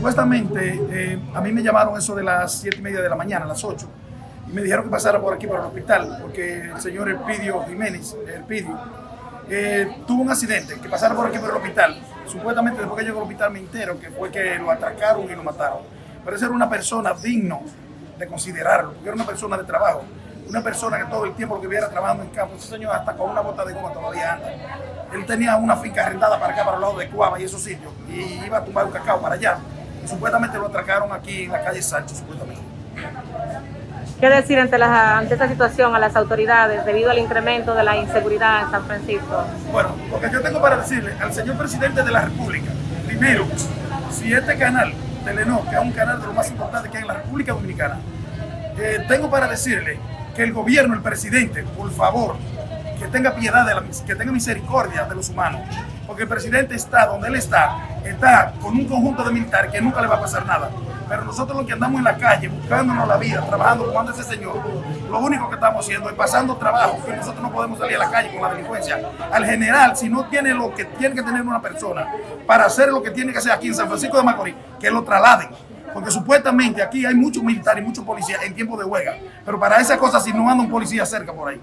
supuestamente eh, a mí me llamaron eso de las 7 y media de la mañana, las 8, y me dijeron que pasara por aquí, por el hospital, porque el señor Elpidio Jiménez, Elpidio, eh, tuvo un accidente, que pasara por aquí por el hospital. Supuestamente después que llegó al hospital me entero que fue que lo atracaron y lo mataron. Pero esa era una persona digno de considerarlo, porque era una persona de trabajo, una persona que todo el tiempo que viera trabajando en campo, ese señor hasta con una bota de goma todavía anda. Él tenía una finca arrendada para acá, para el lado de Cuava y esos sitios, y iba a tumbar un cacao para allá. Y supuestamente lo atracaron aquí en la calle Sánchez, supuestamente. ¿Qué decir ante, la, ante esta situación a las autoridades debido al incremento de la inseguridad en San Francisco? Bueno, lo que yo tengo para decirle al señor presidente de la República, primero, si este canal, Telenor, que es un canal de lo más importante que hay en la República Dominicana, eh, tengo para decirle que el gobierno, el presidente, por favor, que tenga piedad, de la, que tenga misericordia de los humanos, porque el presidente está donde él está, está con un conjunto de militares que nunca le va a pasar nada. Pero nosotros los que andamos en la calle, buscándonos la vida, trabajando como anda ese señor, lo único que estamos haciendo es pasando trabajo, porque nosotros no podemos salir a la calle con la delincuencia. Al general, si no tiene lo que tiene que tener una persona para hacer lo que tiene que hacer aquí en San Francisco de Macorís, que lo trasladen. Porque supuestamente aquí hay muchos militares y muchos policías en tiempo de huelga. Pero para esas cosas, si no anda un policía cerca por ahí.